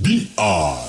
BR